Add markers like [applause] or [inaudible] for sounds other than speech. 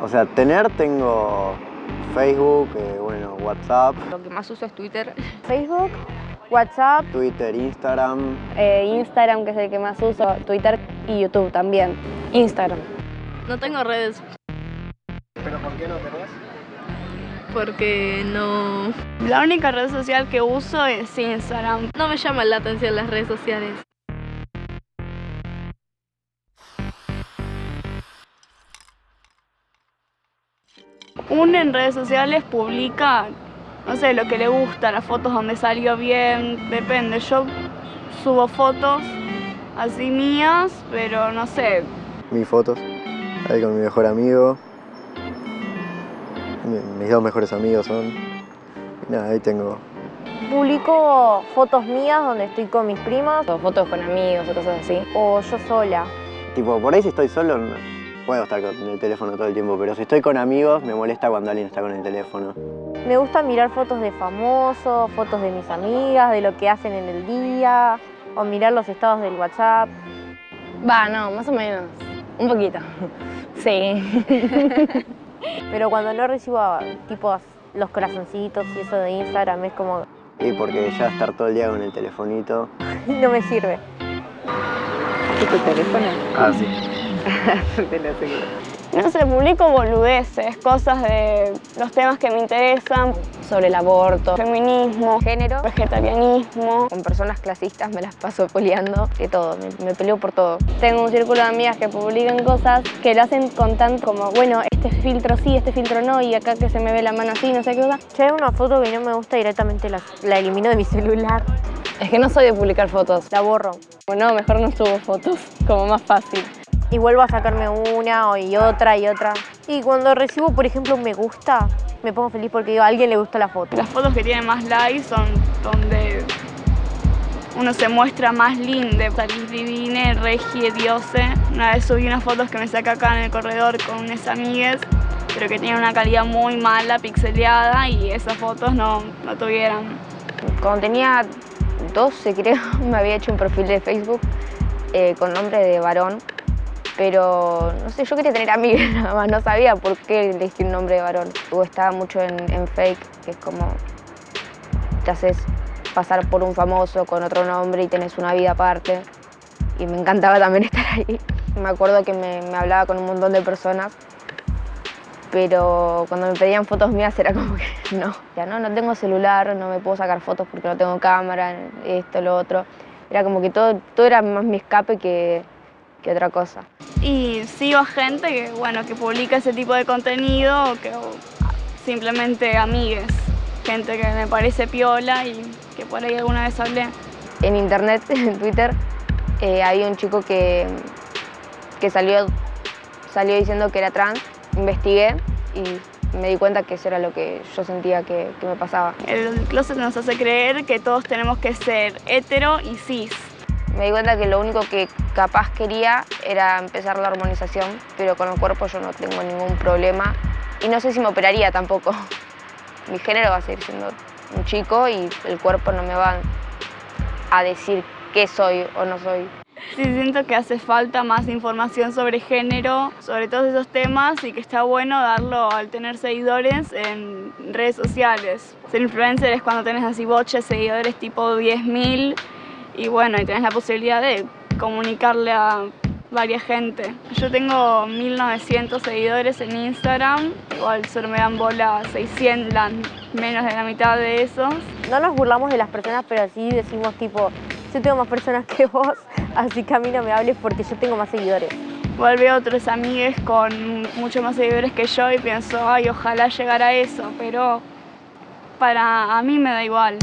O sea, tener tengo Facebook, eh, bueno, WhatsApp. Lo que más uso es Twitter. [laughs] Facebook, WhatsApp, Twitter, Instagram. eh, Instagram, que es el que más uso, Twitter y YouTube también. Instagram. No tengo redes ¿Pero por qué no tenés? porque no, La única red social que uso es Instagram. no me llaman la atención las redes sociales. Uno en redes sociales publica, no sé, lo que le gusta, las fotos donde salió bien, depende. Yo subo fotos así mías, pero no sé, Mis fotos. Ahí con mi mejor amigo. Mi- Mis dos mejores amigos son. Y nada, ahí tengo. Publico fotos mías donde estoy con mis primas O fotos con amigos o cosas así. o yo sola. Tipo, por ahí si estoy solo, no puedo estar con el teléfono todo el tiempo, pero si estoy con amigos, me molesta cuando alguien está con el teléfono. Me gusta mirar fotos de famosos, fotos de mis amigas, de lo que hacen en el día, o mirar los estados del WhatsApp. Va, no, más o menos. Un poquito. [laughs] Sí. [laughs] Pero cuando no recibo tipo los corazoncitos y eso de Instagram es como, Y porque ya estar todo el día con el telefonito. [laughs] no me sirve. tu teléfono? Ah, sí. [laughs] Te lo aseguro. no sé, publico boludeces, cosas de los temas que me interesan, Sobre el aborto, feminismo, género. vegetarianismo. Con personas clasistas me las paso peleando de todo, me, me peleo por todo. Tengo un círculo de amigas que publican cosas que lo hacen con tanto como, bueno, este filtro sí, este filtro no, y acá que se me ve la mano así, no sé qué cosa. Si hay una foto que no me gusta, directamente la, la elimino de mi celular, Es que no soy de publicar fotos. la borro. No, mejor no subo fotos, como más fácil. Y vuelvo a sacarme una o- y otra y otra. Y cuando recibo, por ejemplo, un me gusta, me pongo feliz porque digo, a alguien le gusta la foto. Las fotos que tienen más likes son donde uno se muestra más lindo, salís divine, regie, diose. Una vez subí unas fotos que me saqué acá en el corredor con unas amigues, pero que tenían una calidad muy mala, pixeleada, y esas fotos no, no tuvieran. Cuando tenía 12 creo, [laughs] me había hecho un perfil de Facebook eh, con nombre de varón, pero no sé, yo quería tener amigos [laughs] nada más, no sabía por qué elegí un nombre de varón. O estaba mucho en, en fake, que es como te haces pasar por un famoso con otro nombre y tenés una vida aparte. Y me encantaba también [laughs] estar ahí. Me acuerdo que me, me hablaba con un montón de personas pero cuando me pedían fotos mías era como que [laughs] no, ya no, no tengo celular, no me puedo sacar fotos porque no tengo cámara, esto, lo otro. Era como que todo, todo era más mi escape que, que otra cosa. Y sigo a gente que, bueno, que publica ese tipo de contenido o que o simplemente amigues. Gente que me parece piola y que por ahí alguna vez hablé. En internet, [laughs] en Twitter, eh, había un chico que, que salió, salió diciendo que era trans, investigué y me di cuenta que eso era lo que yo sentía que, que me pasaba. El closet nos hace creer que todos tenemos que ser hetero y cis. Me di cuenta que lo único que capaz quería era empezar la hormonización, pero con el cuerpo yo no tengo ningún problema y no sé si me operaría tampoco. [laughs] Mi género va a seguir siendo un chico y el cuerpo no me va a decir qué soy o no soy. Sí, siento que hace falta más información sobre género, sobre todos esos temas y que está bueno darlo al tener seguidores en redes sociales. Ser influencer es cuando tenés así boches seguidores tipo 10.000 y bueno, y tenés la posibilidad de comunicarle a varias gente. Yo tengo 1.900 seguidores en Instagram, igual solo me dan bola 600, la- menos de la mitad de esos. No nos burlamos de las personas, pero sí decimos tipo, yo tengo más personas que vos, así que a mí no me hables porque yo tengo más seguidores. Igual veo otros amigues con mucho más seguidores que yo y pienso, ay, ojalá llegara a eso, pero para a mí me da igual.